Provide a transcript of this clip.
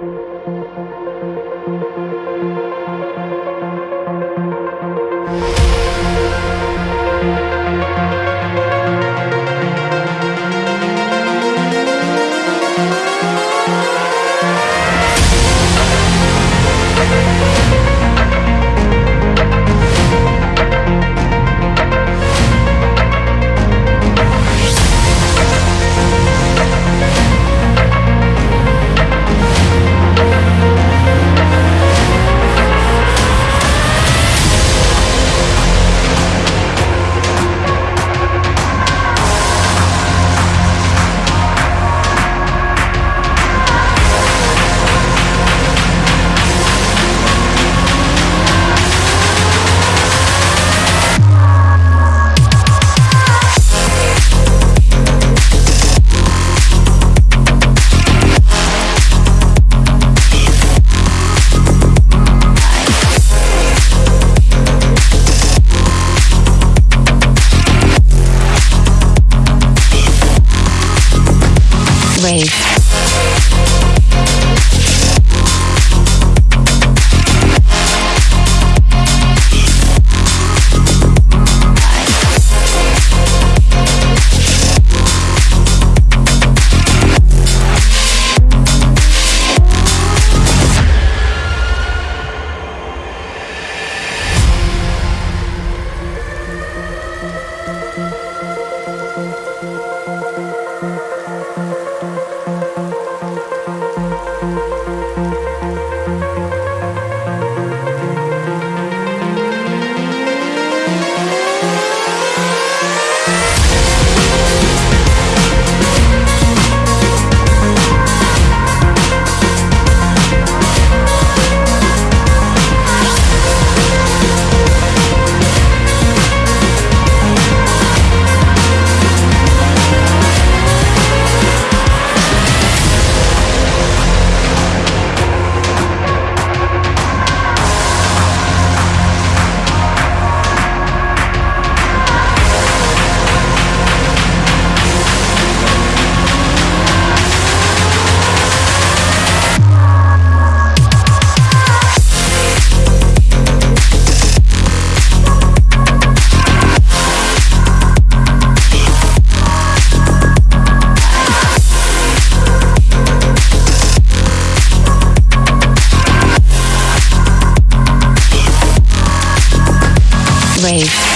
Thank you. Rave. Wave.